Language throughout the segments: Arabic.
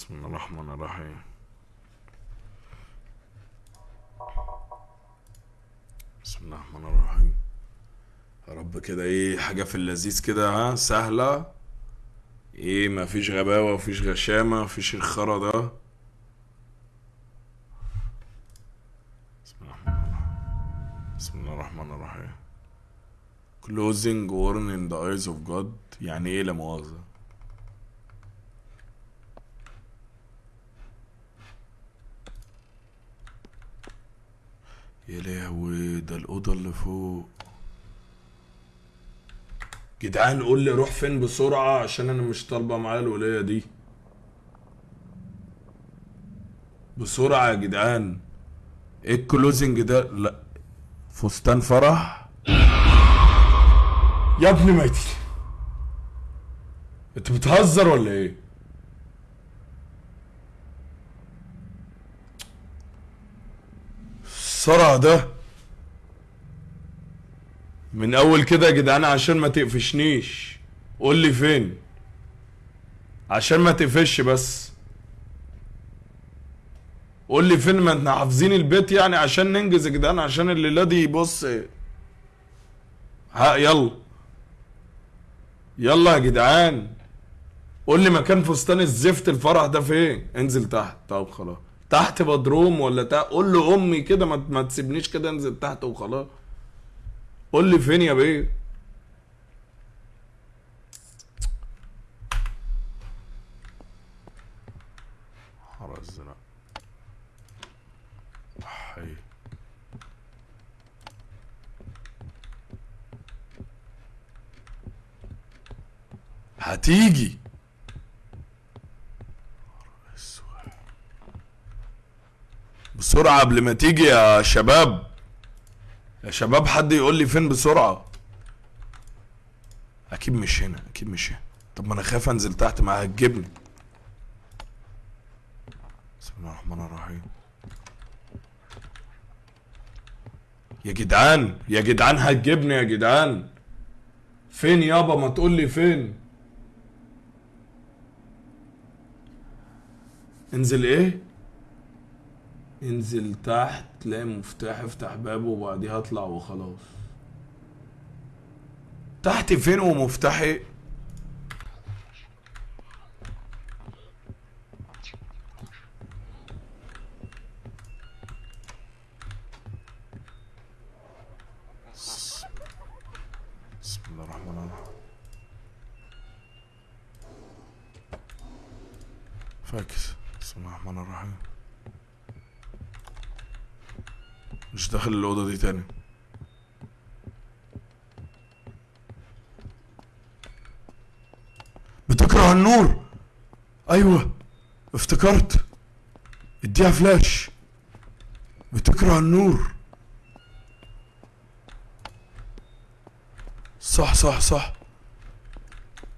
بسم الله الرحمن الرحيم. بسم الله الرحمن الرحيم. يا رب كده إيه حاجة في اللذيذ كده ها سهلة. إيه مفيش غباوة مفيش غشامة مفيش الخرا ده. بسم الله الرحمن الرحيم. closing warn in the eyes of God. يعني إيه لا مؤاخذة؟ يا لهوي ده الأوضة اللي فوق. جدعان قول لي روح فين بسرعة عشان أنا مش طالبة معايا الولاية دي. بسرعة يا جدعان. إيه الكلوزنج ده؟ لا. فستان فرح؟ يا ابني ميتي أنت بتهزر ولا إيه؟ الصرع ده. من أول كده يا جدعان عشان ما تقفشنيش. قول لي فين؟ عشان ما تقفش بس. قول لي فين؟ ما إحنا حافظين البيت يعني عشان ننجز يا جدعان عشان الليلة دي بص. ها يلا. يلا يا جدعان. قول لي مكان فستان الزفت الفرح ده فين؟ انزل تحت. طب خلاص. تحت بدروم ولا تحت؟ قول له أمي كده ما, ما تسيبنيش كده انزل تحت وخلاص. قول لي فين يا بيه؟ الزرق حي هتيجي. بسرعة قبل ما تيجي يا شباب. يا شباب حد يقول لي فين بسرعة؟ أكيد مش هنا أكيد مش هنا. طب ما أنا خايف أنزل تحت ما هتجيبني. بسم الله الرحمن الرحيم. يا جدعان يا جدعان هتجيبني يا جدعان. فين يابا؟ ما تقول لي فين. انزل إيه؟ انزل تحت تلاقي مفتاح افتح بابه وبعديها اطلع وخلاص. تحت فين ومفتاح بسم الله الرحمن الرحيم فاكس بسم الله الرحمن الرحيم. مش داخل الأوضة دي تاني. بتكره النور. أيوة افتكرت. اديها فلاش. بتكره النور. صح صح صح.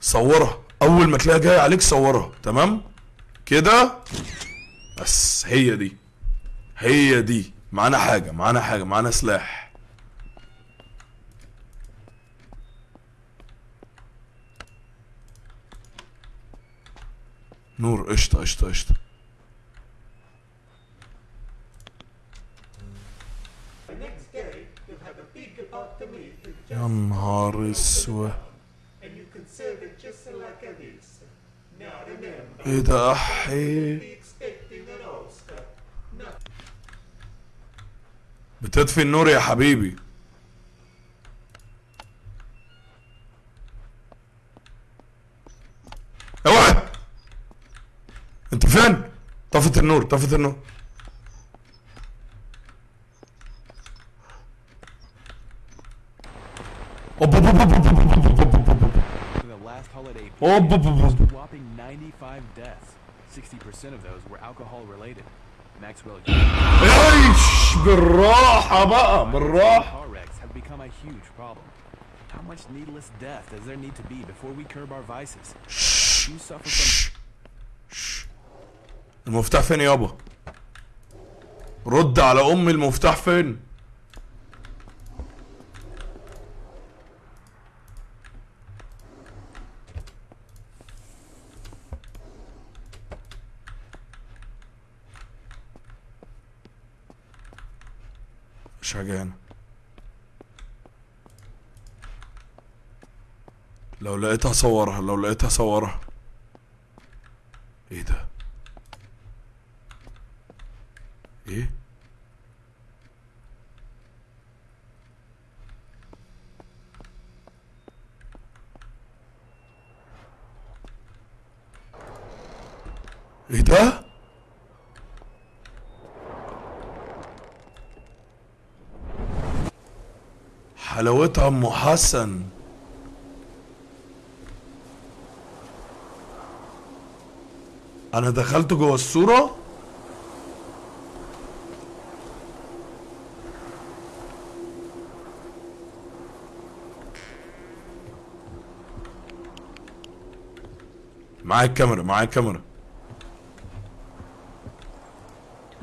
صورها. أول ما تلاقيها جاية عليك صورها. تمام؟ كده؟ بس هي دي. هي دي. معانا حاجة معانا حاجة معانا سلاح. نور قشطة قشطة قشطة. يا نهار أسود. إيه ده احيي بتطفي النور يا حبيبي اوعى انت فين طفت النور طفت النور Oh, 65% of those were alcohol related. عيش بالراحة بقى بالراحة. How much needless death does there need to be before we curb our vices? You suffer from المفتاح فين يابا رد على ام المفتاح فين مفيش حاجة هنا لو لقيتها صورها لو لقيتها صورها إيه ده إيه إيه ده أم حسن أنا دخلت جوه الصورة معايا الكاميرا معايا الكاميرا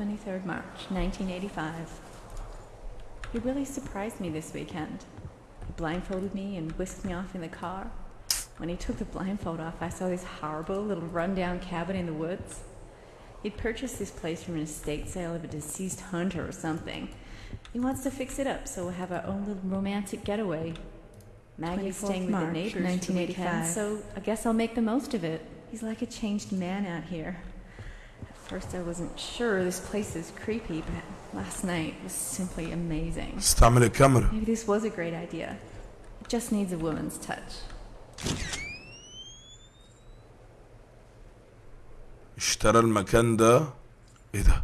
23rd March, 1985. He really surprised me this weekend. Blindfolded me and whisked me off in the car. When he took the blindfold off, I saw this horrible little rundown cabin in the woods. He'd purchased this place from an estate sale of a deceased hunter or something. He wants to fix it up so we'll have our own little romantic getaway. Maggie's 24th staying with the March, neighbors for the weekend, 1985. so I guess I'll make the most of it. He's like a changed man out here. At first, I wasn't sure this place is creepy, but last night was simply amazing. استعمل الكاميرا Maybe this was a great idea. It just needs a woman's touch. اشترى المكان ده إيه ده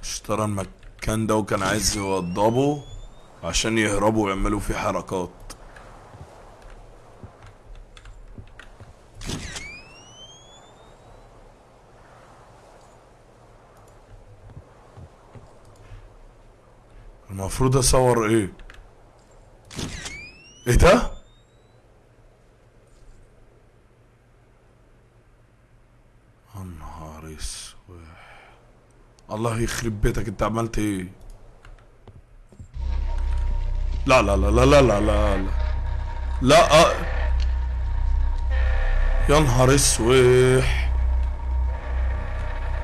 اشترى المكان ده وكان عايز يوضبه عشان يهربوا ويعملوا فيه حركات المفروض اصور إيه؟ إيه ده؟ يا نهار اسود الله يخرب بيتك انت عملت إيه؟ لا لا لا لا لا لا لا لا. لا يا نهار اسوح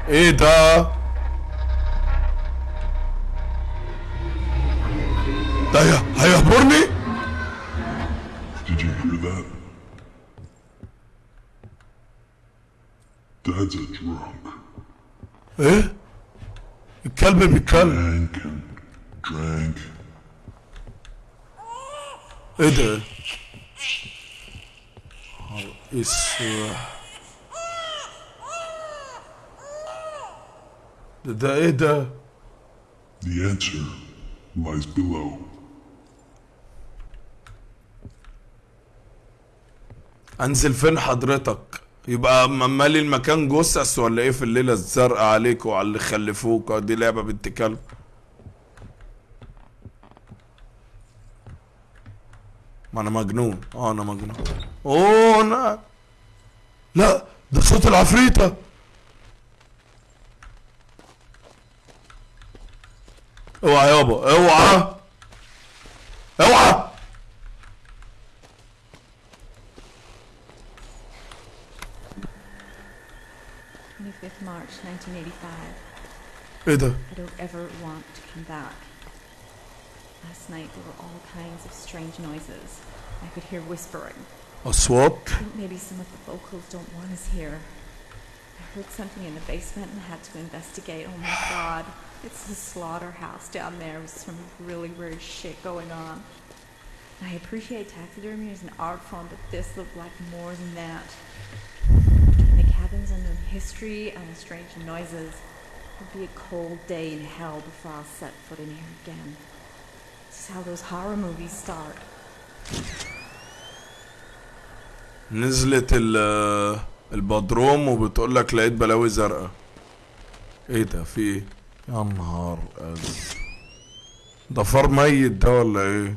إيه ده؟ ده هي- هيهبرني Did you hear that? Dad's a drunk. ايه الكلب بيتكلم Drank and drank. ايه ده نهار اسود ده ده ايه ده The answer lies below. انزل فين حضرتك؟ يبقى مالي المكان جثث ولا إيه في الليلة الزرقاء عليك وعلى اللي خلفوك دي لعبة بنت كلب؟ ما أنا مجنون. آه أنا مجنون. اوه أنا لا ده صوت العفريتة. اوعى يابا اوعى. 1985. Eda. I don't ever want to come back. Last night there were all kinds of strange noises. I could hear whispering. A swap? Maybe some of the vocals don't want us here. I heard something in the basement and had to investigate. Oh my god. It's the slaughterhouse down there with some really weird shit going on. I appreciate taxidermy as an art form, but this looked like more than that. History and the strange noises, it would be a cold day in hell before I'll set foot in here again. This is how those horror movies start. نزلت ال البدروم وبتقول لك لقيت بلاوي زرقاء إيه ده في إيه يا نهار ده فار ميت ده ولا إيه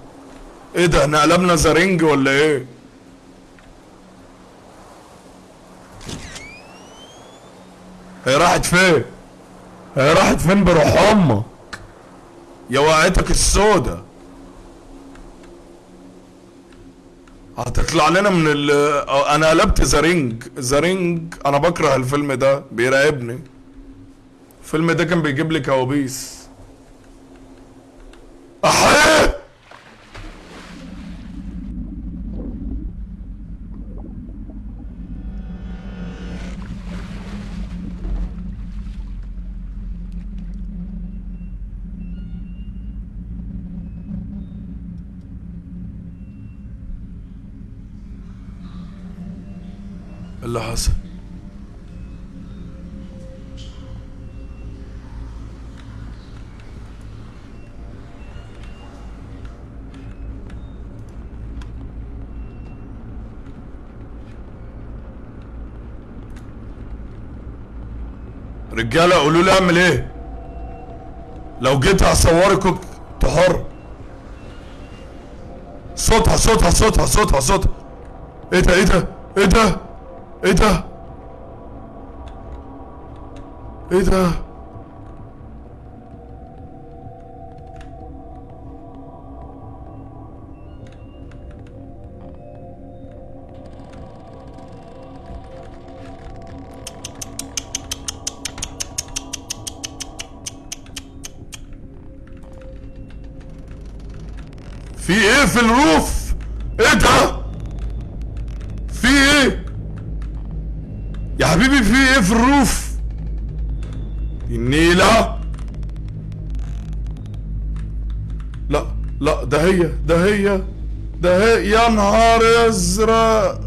إيه ده إحنا قلبنا The Ring ولا إيه؟ هي راحت فين؟ هي راحت فين بروح أمك؟ يا وقعتك السودا هتطلع لنا من ال أنا قلبت The Ring The Ring أنا بكره الفيلم ده بيراقبني الفيلم ده كان بيجيب لي كوابيس. احيه رجالة قولوا لي أعمل إيه؟ لو جيت هصورك انت حر صوتها صوتها صوتها صوتها صوتها. إيه ده إيه ده إيه ده إيه ده؟ إيه ده؟ في الروف. إيه ده؟ في إيه؟ يا حبيبي في إيه في الروف؟ النيلة. لا لا ده هي ده هي ده هي. يا نهار ازرق.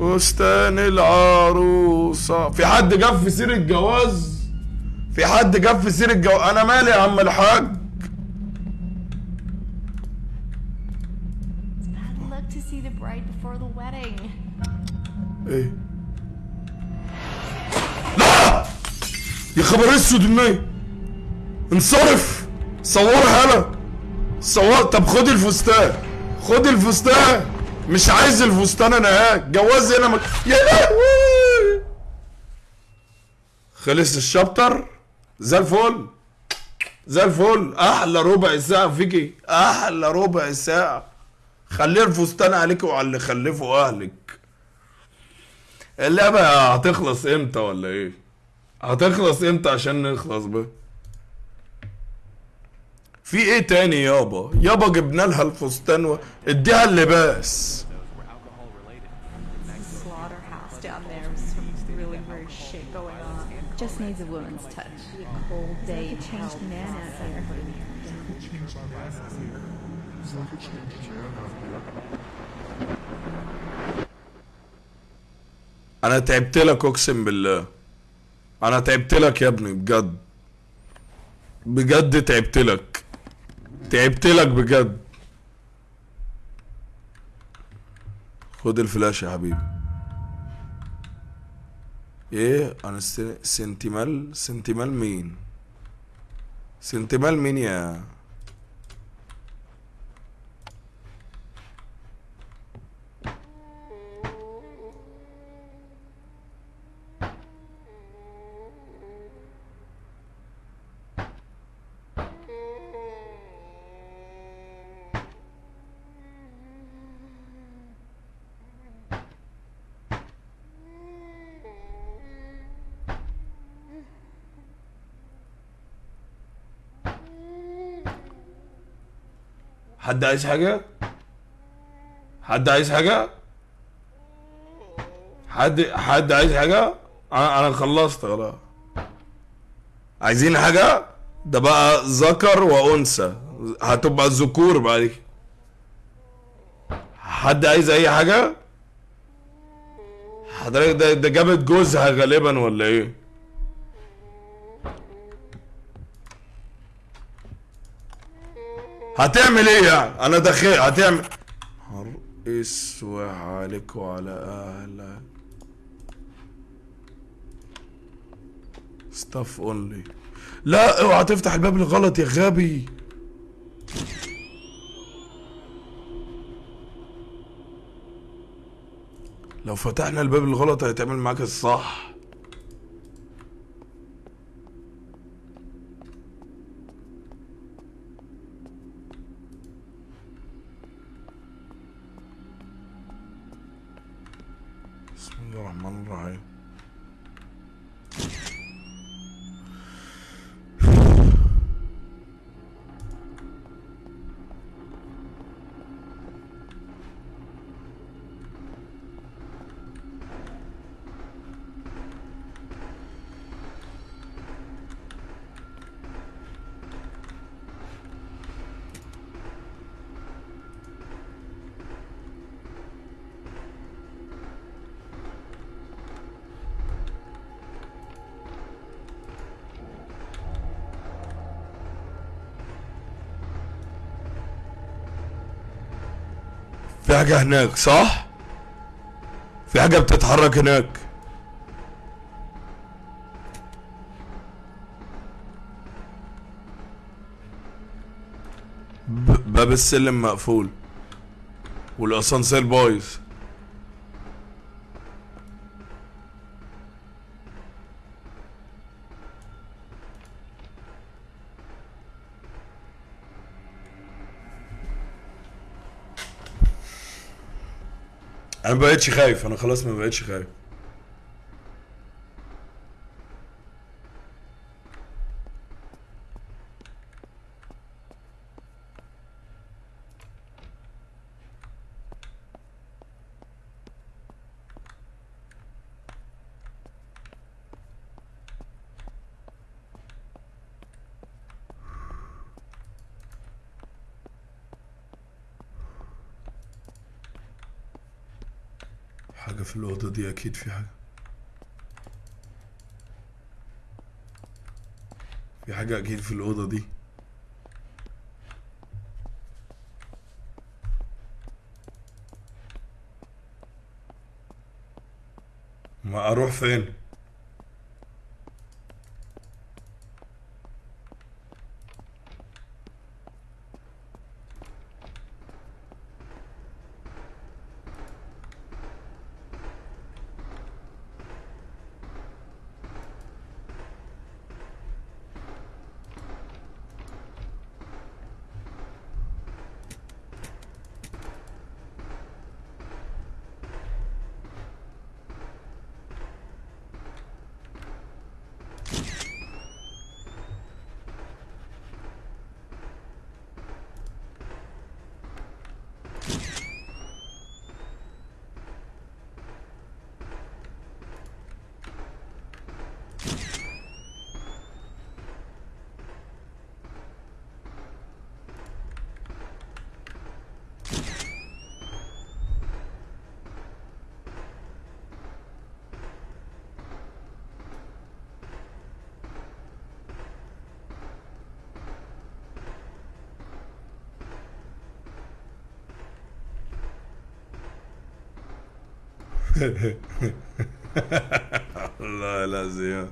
فستان العروسة. في حد جاب في سير الجواز؟ في حد جاب في سير الجواز؟ أنا مالي يا عم الحاج؟ خبر اسود الناي. انصرف. صورها هلا صور طب خد الفستان. خد الفستان. مش عايز الفستان أنا ها. جواز هنا مك... يا لهوي. خلص الشابتر. زي الفل. زي الفل. أحلى ربع ساعة فيكي. أحلى ربع ساعة. خلي الفستان عليك وعلى اللي خلفه اهلك. اللعبة هتخلص إمتى ولا إيه؟ هتخلص إمتى عشان نخلص بقى؟ في إيه تاني يابا؟ يابا جبنا لها الفستان و... اديها اللباس. Just needs a woman's touch. Cold day in man out here. أنا تعبت لك اقسم بالله أنا تعبت لك يا ابني بجد. بجد تعبت لك. تعبت لك بجد. خد الفلاش يا حبيبي. إيه؟ أنا سنتيمال سنتيمال مين؟ سنتيمال مين يا حد عايز حاجة؟ حد عايز حاجة؟ حد حد عايز حاجة؟ أنا أنا خلصت خلاص عايزين حاجة؟ ده بقى ذكر وأنثى هتبقى الذكور بعد كده حد عايز أي حاجة؟ حضرتك ده ده جابت جوزها غالبا ولا إيه هتعمل إيه يعني؟ أنا داخل هتعمل. اسود عليك وعلى اهلك. staff only لا اوعى تفتح الباب الغلط يا غبي. لو فتحنا الباب الغلط هيتعمل معاك الصح. في حاجة هناك صح؟ في حاجة بتتحرك هناك. باب السلم مقفول. والاسانسير بايظ. أنا ما بقتش خايف أنا خلاص ما بقتش خايف حاجة في الأوضة دي أكيد في حاجة في حاجة أكيد في الأوضة دي ما أروح فين؟ والله العظيم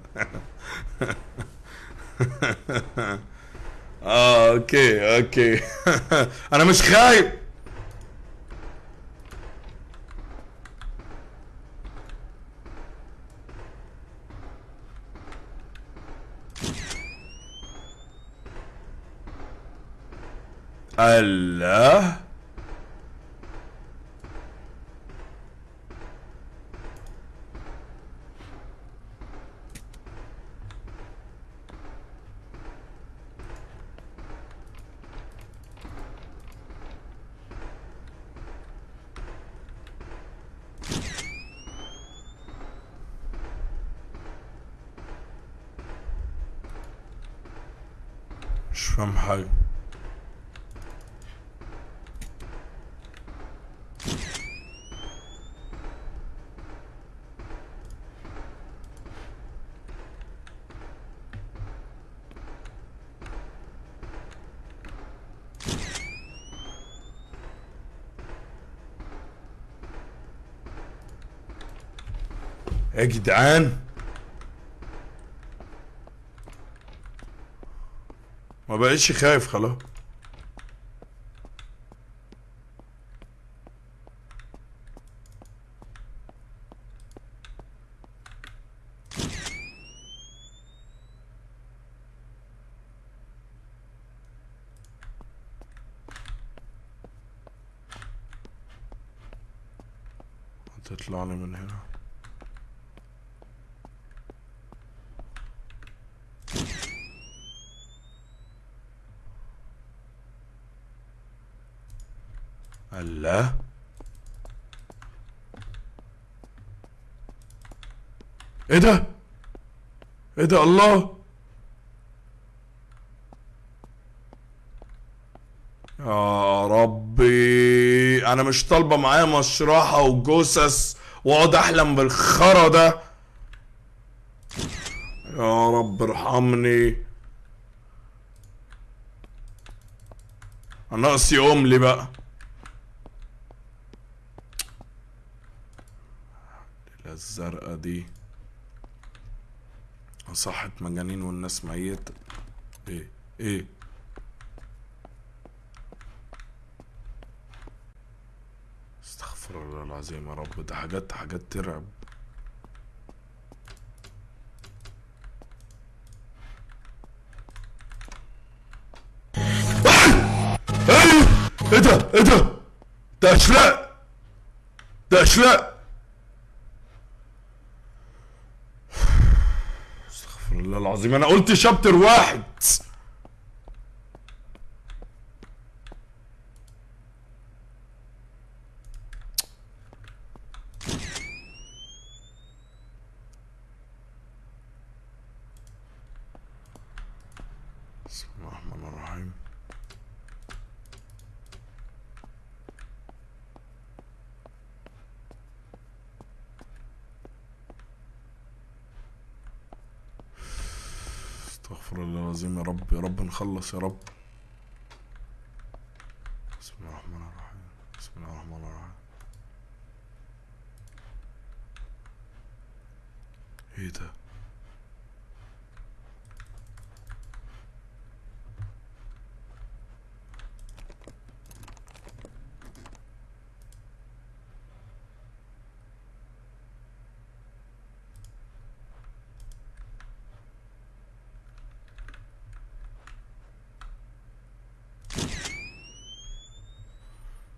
آه أوكي أوكي. أنا مش خايف. الله. فاهم حاجة يا جدعان ما بقتش خايف خلاص هتطلع لي من هنا الله إيه ده؟ إيه ده الله! يا ربي أنا مش طالبة معايا مشرحة وجثث واقعد احلم بالخرا ده. يا رب ارحمني. أنا ناقص يقوم لي بقى. الزرقاء دي. صحت مجانين والناس ميتة إيه إيه. استغفر الله العظيم يا رب. ده حاجات حاجات ترعب. إيه إيه ده؟ إيه ده؟ ده أشلاء. ده أشلاء استغفر الله العظيم أنا قلت شابتر واحد بسم الله الرحمن الرحيم استغفر الله العظيم يا رب يا نخلص يا رب بسم الله الرحمن الرحيم بسم الله الرحمن الرحيم إيه ده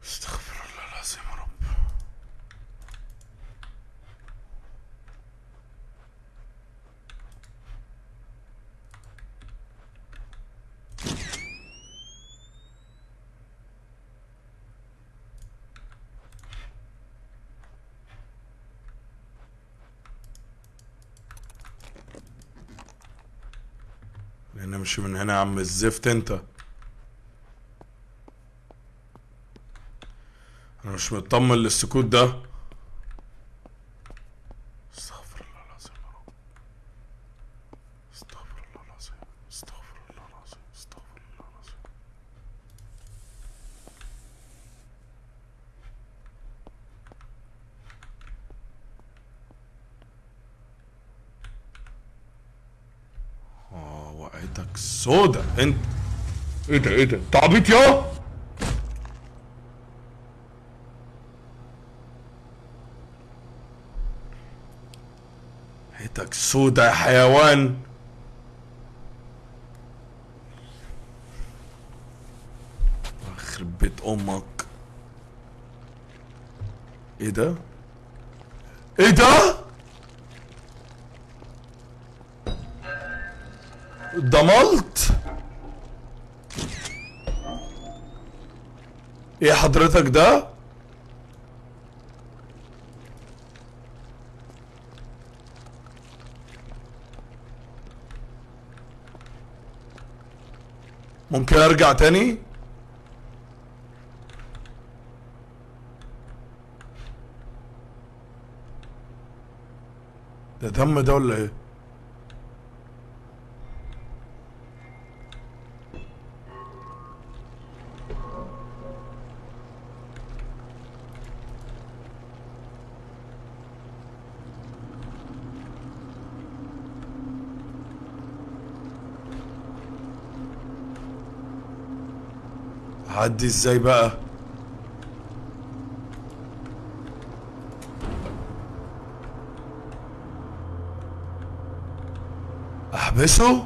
استغفر الله العظيم يا رب لأن مش من هنا يا عم الزفت انت. أنا مش مطمن للسكوت ده استغفر الله العظيم يا رب استغفر الله العظيم استغفر الله العظيم استغفر الله العظيم آه وقعتك سودا انت إيه ده إيه ده؟ انت عبيط يا! حيتك سودا يا حيوان! يخرب بيت أمك! إيه ده؟ إيه ده؟ ضملت إيه حضرتك ده؟ ممكن أرجع تاني؟ ده دم ده ولا إيه؟ عدي إزاي بقى؟ أحبسه؟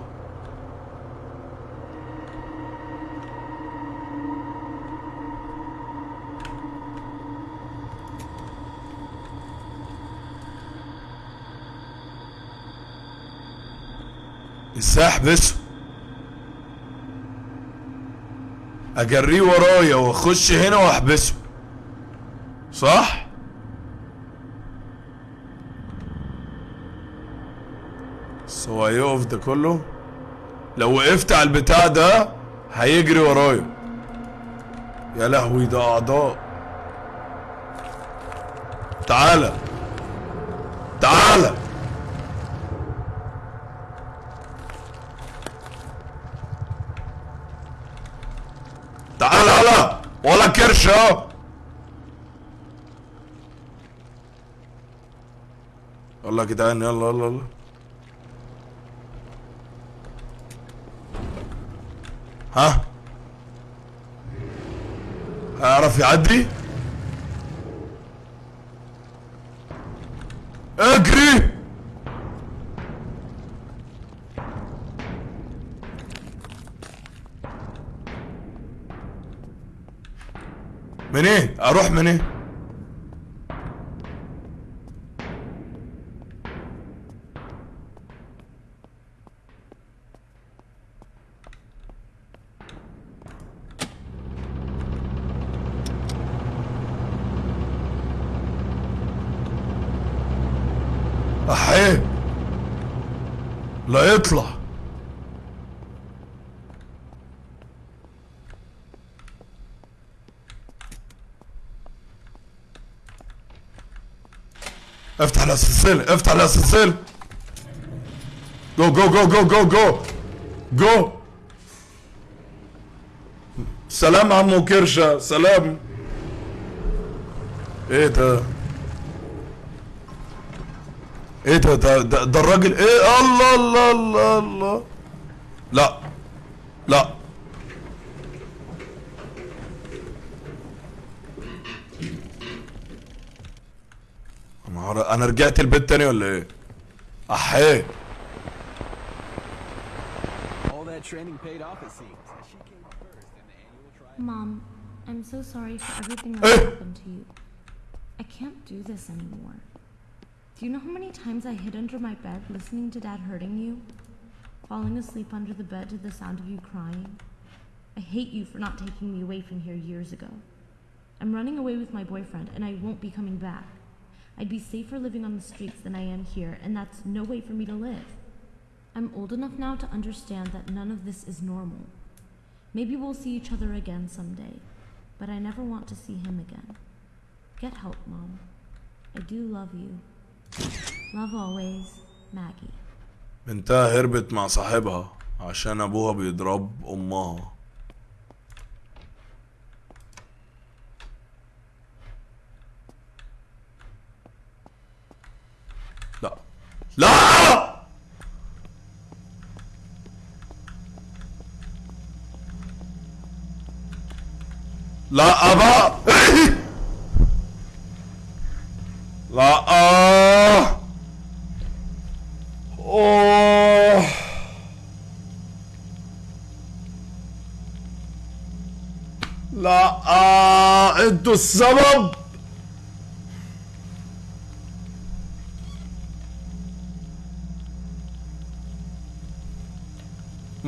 إزاي أحبسه؟ أجريه ورايا وأخش هنا وأحبسه. صح؟ بس هو هيقف ده كله. لو وقفت على البتاع ده هيجري ورايا. يا لهوي ده أعضاء. تعالى تعالى تعالى هلا اهو يلا يا جدعان يلا يلا يلا. ها؟ هيعرف يعدي؟ اجري! أروح منين؟ احيه لا يطلع افتح السلسلة. افتح السلسلة. جو جو جو جو جو جو جو سلام عمو كرشة. سلام. إيه ده؟ إيه ده؟ ده ده, ده الراجل إيه؟ الله الله الله الله. رجعت البيت تاني ولا ايه احيه All that training paid off, it seems. As she came first in the annual trial. Mom, I'm so sorry for everything Eh. that happened to you. I can't do this anymore. Do you know how many times I hid under my bed listening to Dad hurting you? Falling asleep under the bed to the sound of you crying? I hate you for not taking me away from here years ago. I'm running away with my boyfriend, and I won't be coming back. I'd be safer living on the streets than I am here, and that's no way for me to live. I'm old enough now to understand that none of this is normal. Maybe we'll see each other again someday, but I never want to see him again. Get help, Mom. I do love you. Love always, Maggie. بنتها هربت مع صاحبها عشان ابوها بيضرب امها لا لا أبا لا آه. لا آه. أنتوا السبب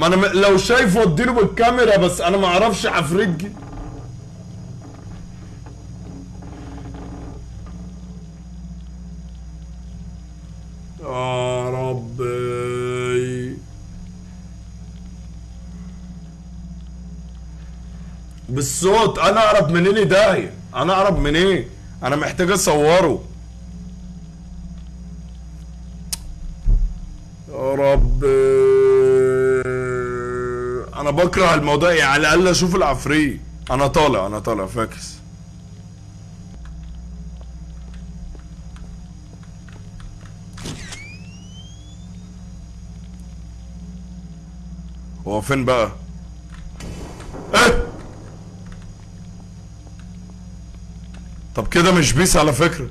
ما أنا لو شايفه اديله بالكاميرا بس أنا ما أعرفش عفريت يا ربي. بالصوت أنا أعرف منين داهية أنا أعرف منين؟ أنا محتاج أصوره. بكره الموضوع يعني على الأقل أشوف العفريت أنا طالع أنا طالع فاكس هو فين بقى؟ إيه؟ طب كده مش بيس على فكرة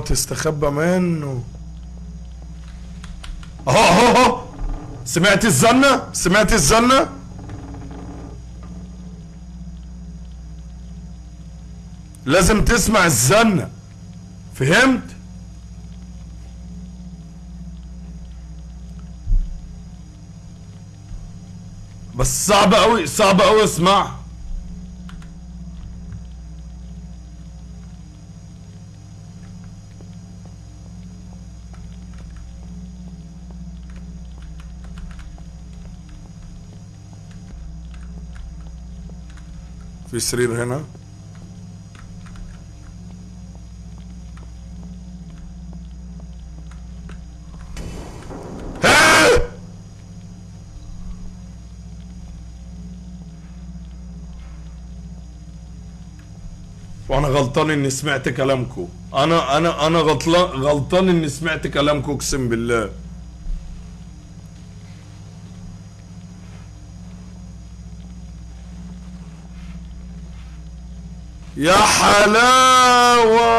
آه تستخبى منه أهو أهو أهو. سمعت الزنة؟ سمعت الزنة؟ لازم تسمع الزنة. فهمت؟ بس صعب قوي صعب قوي اسمع. في سرير هنا وأنا غلطان اني سمعت كلامكم أنا أنا أنا غلطان غلطان اني سمعت كلامكم اقسم بالله. يا حلاوة.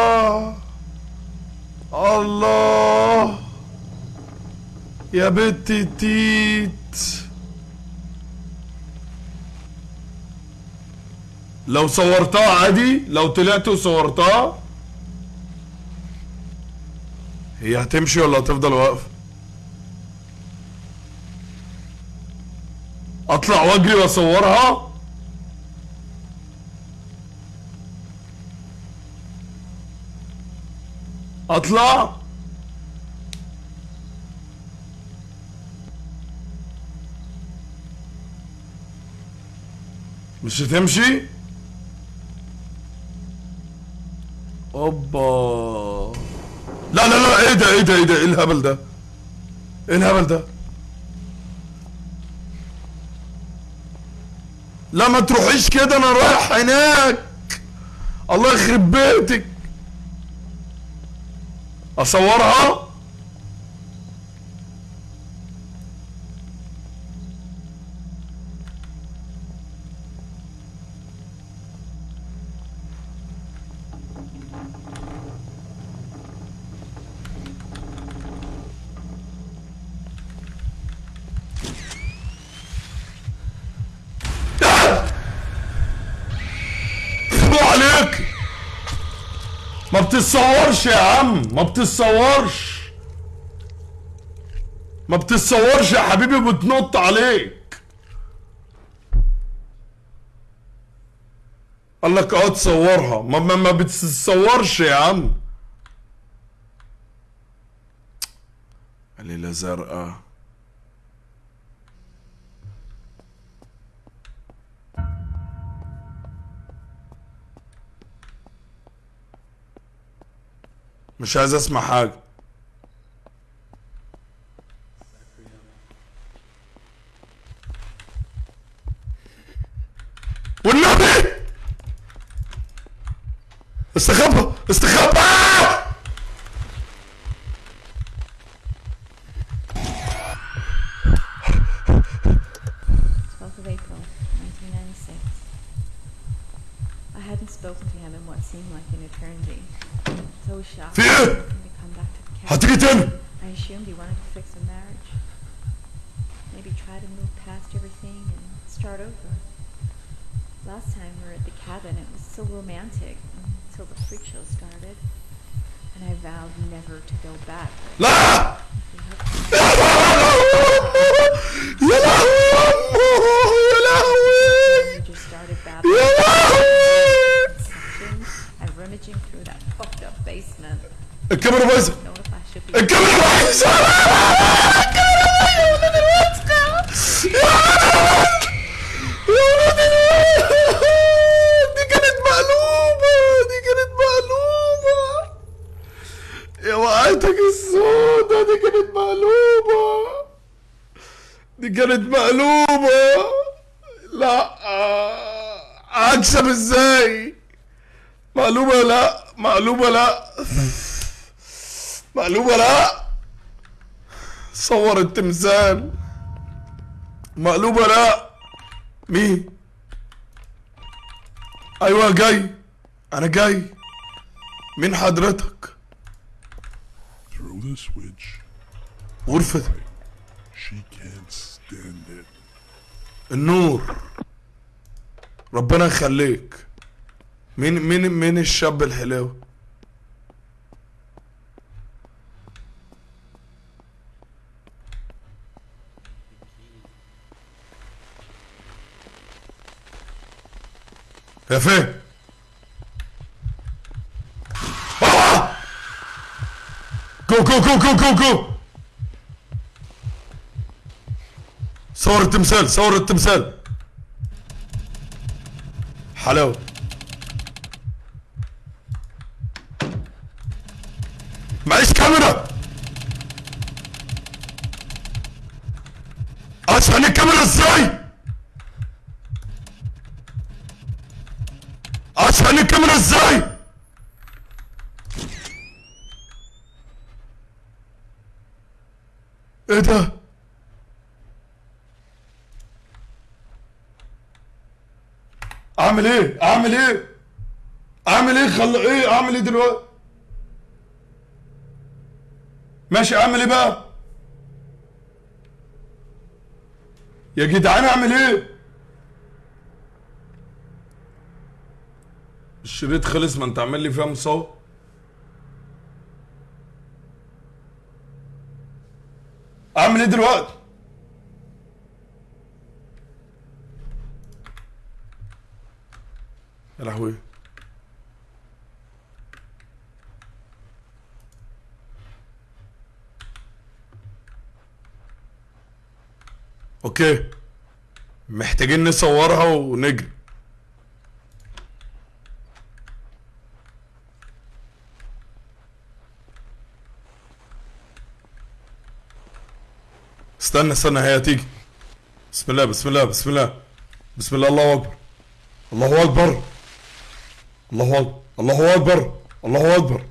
الله. يا بنت تيت. لو صورتها عادي لو طلعت وصورتها هي هتمشي ولا هتفضل واقفة؟ أطلع واجري وأصورها؟ أطلع. مش هتمشي؟ أوبا. لا لا لا إيه ده إيه ده إيه ده إيه الهبل ده؟ إيه الهبل ده؟ لا ما تروحيش كده أنا رايح هناك. الله يخرب بيتك. أصورها؟ ما بتتصورش يا عم ما بتتصورش. ما بتتصورش يا حبيبي بتنط عليك. قال لك آه تصورها. ما ما, ما بتتصورش يا عم. ليلة زرقاء. مش عايز اسمع حاجة. والنبي! استخبى استخبى! Fear! Hadi gidin! I assumed you wanted to fix a marriage. Maybe try to move past everything and start over. Last time we were at the cabin, it was so romantic until the freak show started. And I vowed never to go back. La! الكاميرا be الكاميرا بايظة دي كانت مقلوبة دي كانت مقلوبة يا وقعتك السودة دي كانت مقلوبة دي كانت مقلوبة لا اكسب إزاي مقلوبة لا مقلوبة لا مقلوبة لا. صور التمثال. مقلوبة لا. مين؟ أيوه جاي. أنا جاي. مين حضرتك. غرفة. النور. ربنا يخليك. مين مين مين الشاب الحلو آه! جو جو جو جو جو جو. صور التمثال صور التمثال. حلاوة. معيش كاميرا. اشحن الكاميرا إزاي؟ الكاميرا إزاي إيه ده؟ أعمل إيه؟ أعمل إيه؟ أعمل إيه؟ خل إيه؟ أعمل إيه دلوقتي؟ ماشي أعمل إيه بقى؟ يا جدعان أعمل إيه؟ الشريط خلص ما انت عامل لي فيها مصور. اعمل إيه دلوقتي؟ يا لهوي. أوكي. محتاجين نصورها ونجري. استنى استنى هي هتيجي. بسم الله بسم الله بسم الله. بسم الله الله أكبر. الله أكبر. الله اكبر الله أكبر. الله أكبر.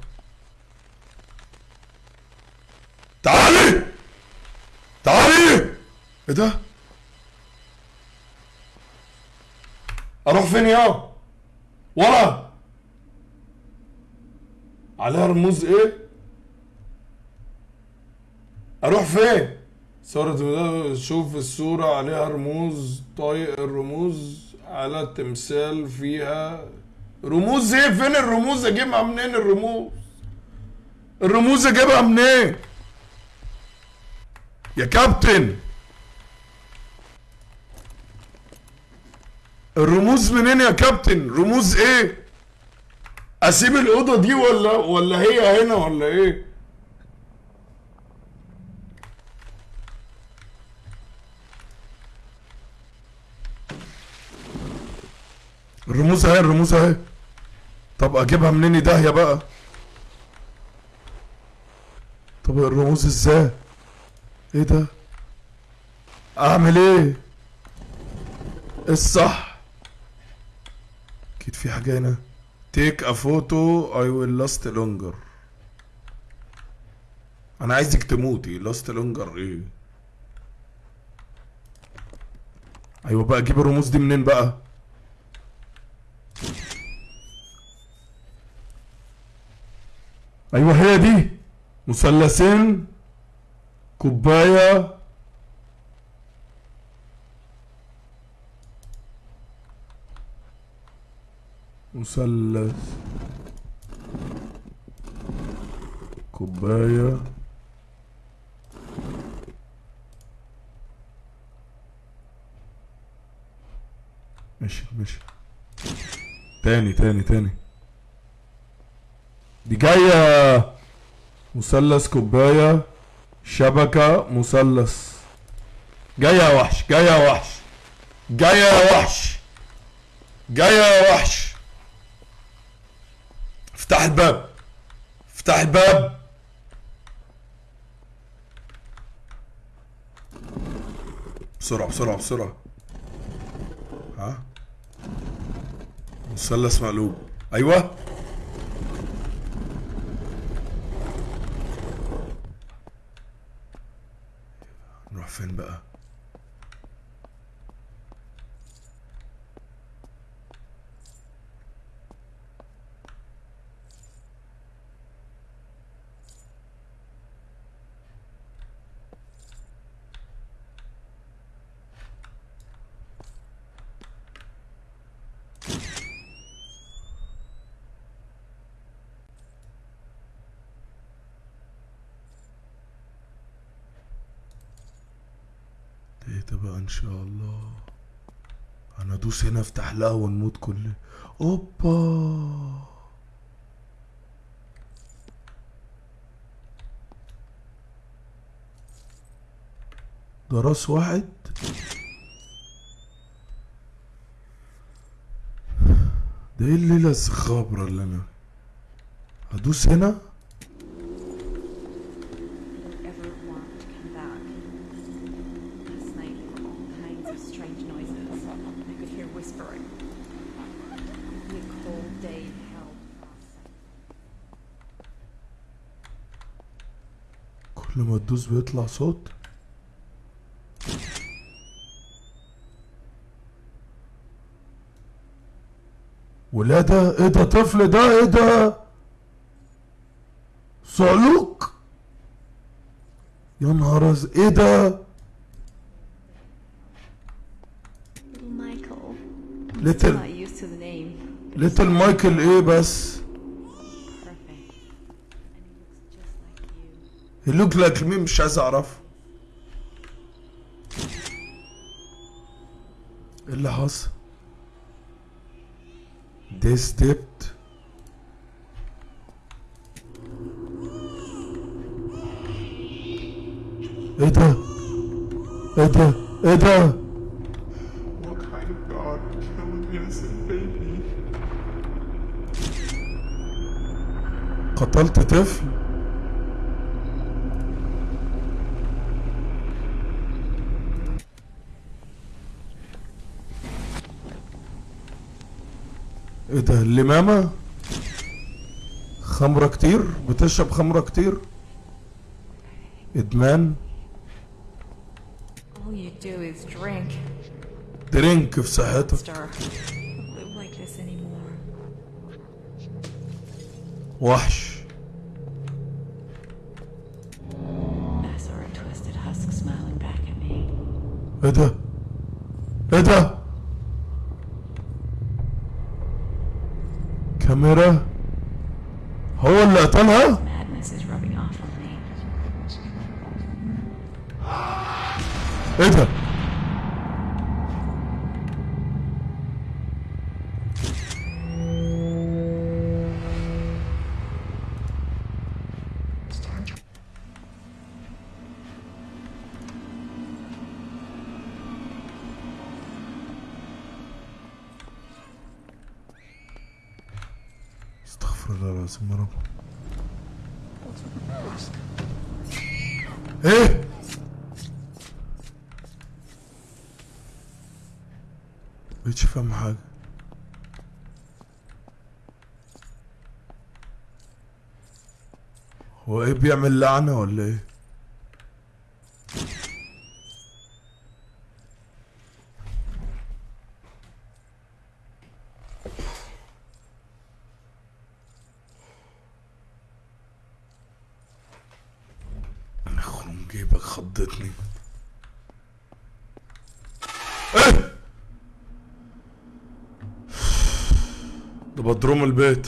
تعالي! تعالي! إيه ده؟ أروح فين يا؟ ورا. عليها رموز إيه؟ أروح فين؟ صورة ده شوف الصورة عليها رموز طايق الرموز على التمثال فيها. رموز إيه؟ فين الرموز؟ اجيبها منين الرموز؟ الرموز اجيبها منين؟ يا كابتن! الرموز منين يا كابتن؟ رموز إيه؟ أسيب الأوضة دي ولا ولا هي هنا ولا إيه؟ الرموز اهي الرموز اهي. طب اجيبها منين؟ داهية بقى. طب الرموز إزاي؟ إيه ده؟ اعمل إيه؟ الصح. أكيد في حاجة هنا. take a photo it will last longer أنا عايزك تموتي. last longer إيه؟ أيوه بقى أجيب الرموز دي منين بقى؟ أيوه هي دي. مثلثين كوباية. مثلث كوباية. ماشي ماشي. تاني تاني تاني. دي جاية مثلث كوباية شبكة مثلث. جاية يا وحش جاية يا وحش جاية يا وحش جاية يا وحش. افتح الباب افتح الباب. بسرعة بسرعة بسرعة. ها؟ مثلث مقلوب أيوه. نروح فين بقى إيه ده بقى ان شاء الله أنا ادوس هنا افتح لها ونموت كل. أوبا! ده راس واحد. ده إيه الليلة الخابرة اللي أنا هدوس هنا don't ever want to come back. Last night there were all kinds of strange noises. I could hear whispering. It'd be a cold day in hell to process. كل ما تدوس بيطلع صوت. ولادة إيه ده طفل ده؟ إيه ده؟ صعلوك يا نهار. إيه ده؟ He's ليتل مايكل إيه بس perfect. And he looks just like يلوك لك مين مش عايز أعرفه. إيه اللي حصل؟ دي ستيبت إيه ده؟ إيه ده؟ إيه ده؟ What kind of God would kill an innocent baby? قتلت طفل إيه ده الامامة خمرة كتير بتشرب خمرة كتير. إدمان. درينك في صحتك. وحش. إيه ده؟ إيه ده؟ الكاميرا. هو اللي قتلها؟ إيه ده؟ بيعمل لعنة ولا إيه؟ أنا خرم جيبك خضتني إيه ده بدروم البيت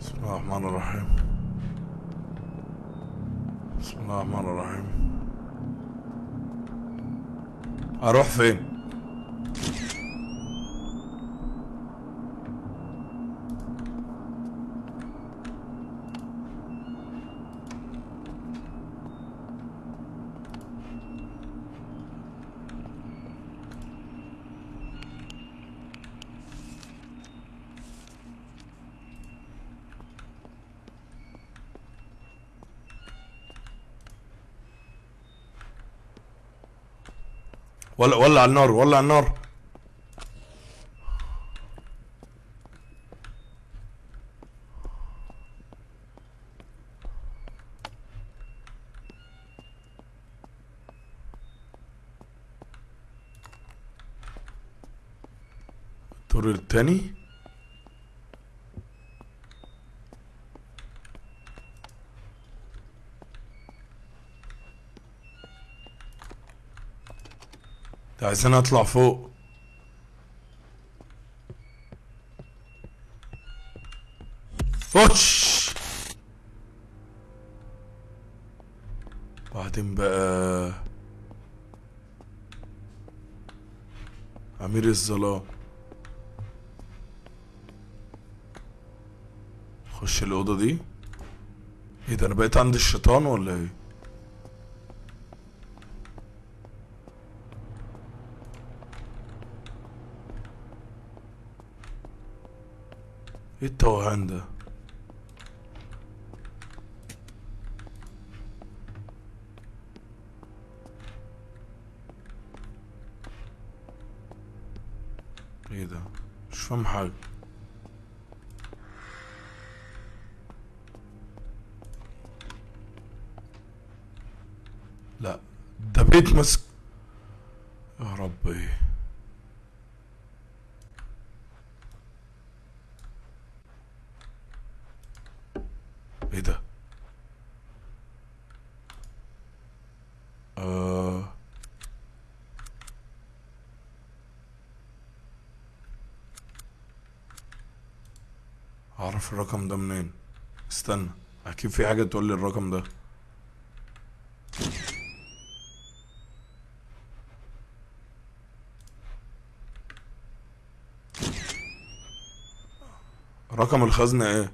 بسم الله الرحمن الرحيم. بسم الله الرحمن الرحيم. أروح فين؟ ولع النار ولع النار. عايزين اطلع فوق وش بعدين بقى امير الظلام خش الاوضه دي إيه ده أنا بقيت عند الشيطان ولا إيه إيه التوهان ده إيه ده؟ مش فاهم حاجة لا. ده بيت مسك يا ربي إيه ده آه. اعرف الرقم ده منين؟ استنى أكيد في حاجة تقول لي الرقم ده. رقم الخزنة إيه؟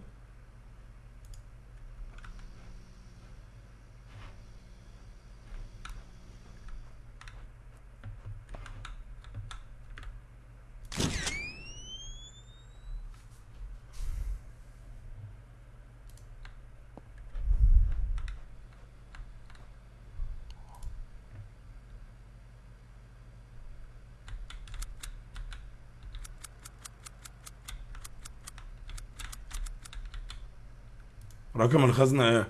رقم الخزنة إيه؟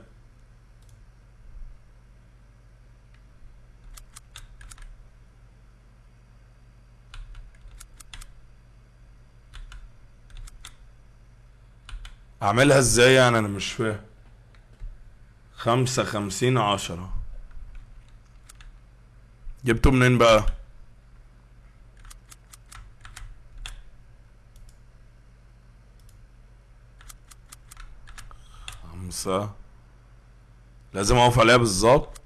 أعملها إزاي يعني؟ أنا مش فاهم. خمسة خمسين عشرة. جبته منين بقى؟ خمسة لازم أقف عليها بالظبط.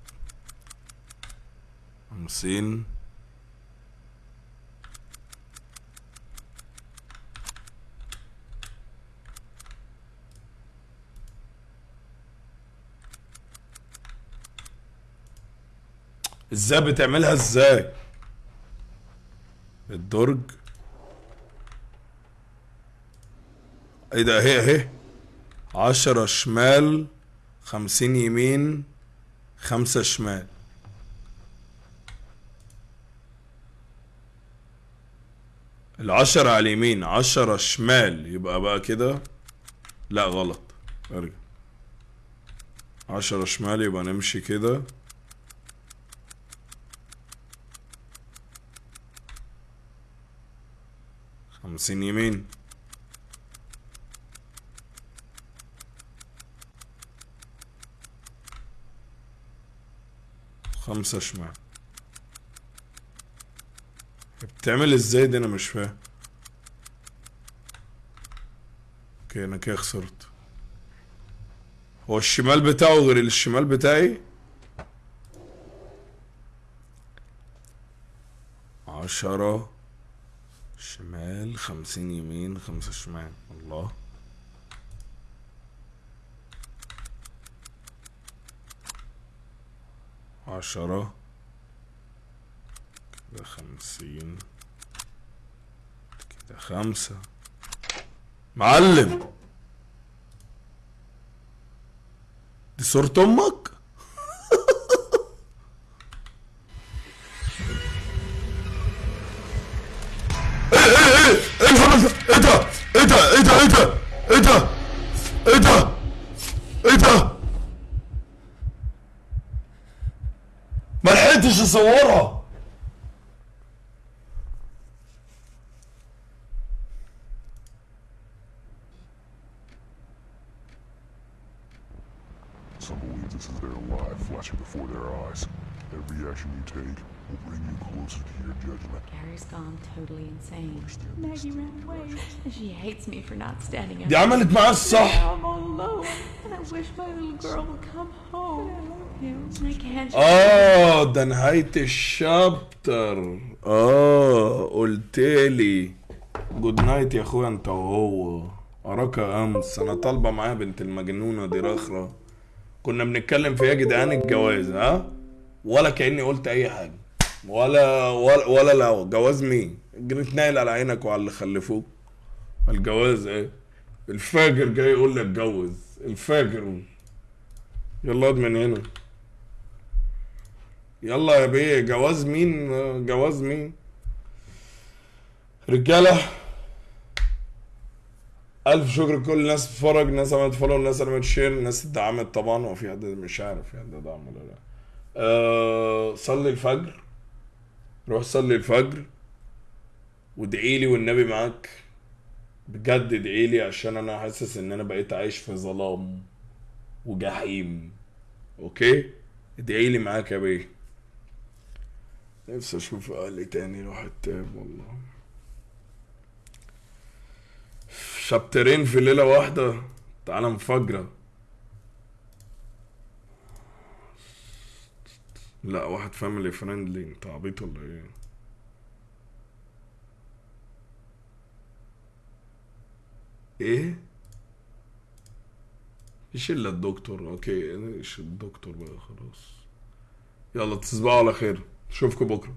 خمسين إزاي بتعملها إزاي؟ الدرج. إيه ده؟ اهي اهي عشرة شمال خمسين يمين خمسة شمال. العشرة على اليمين عشرة شمال. يبقى بقى كده؟ لا غلط. ارجع. عشرة شمال يبقى نمشي كده. خمسين يمين. خمسة شمال بتعمل إزاي دي؟ أنا مش فاهم. أوكي أنا كده خسرت. هو الشمال بتاعه غير الشمال بتاعي؟ عشرة شمال خمسين يمين خمسة شمال. الله. عشرة. كده خمسين. كده خمسة. معلم. دي صورة أمك؟ tesouro action you take will bring you closer to your judgment. Gary's gone totally insane. Maggie ran away. She hates me for not standing up. دي عملت معاه الصح Now I'm all alone. And I wish my little girl would come home. آه ده نهاية الشابتر آه قلتلي جود نايت يا اخويا انت وهو اراك امس أنا طالبه معايا بنت المجنونه دي رخرة كنا بنتكلم في إيه يا جدعان الجواز ها ولا كأني قلت أي حاجة. ولا ولا ولا لا جواز مين؟ جريت نايل على عينك وعلى اللي خلفوك. الجواز إيه؟ الفاجر جاي يقول لي اتجوز الفجر. يلا اقعد من هنا. يلا يا بيه جواز مين؟ جواز مين؟ رجالة ألف شكر لكل الناس بتتفرج الناس عملت follow اللي عملت share اللي دعمت طبعا وفي حد مش عارف في حد دعم ولا لا. أه صلي الفجر. روح صلي الفجر. وادعي لي والنبي معاك. بجد ادعي لي عشان أنا حاسس إن أنا بقيت عايش في ظلام وجحيم. okay؟ ادعي لي معاك يا بيه. نفسي أشوف أهلي تاني راح التاب والله. chapter ين في ليلة واحدة. تعالى انفجرة لا واحد family friendly انت عبيط ولا إيه؟ إيه؟ إيش الا الدكتور. أوكي إيش الدكتور بقى خلاص. يلا تصبحوا على خير. اشوفكم بكرة.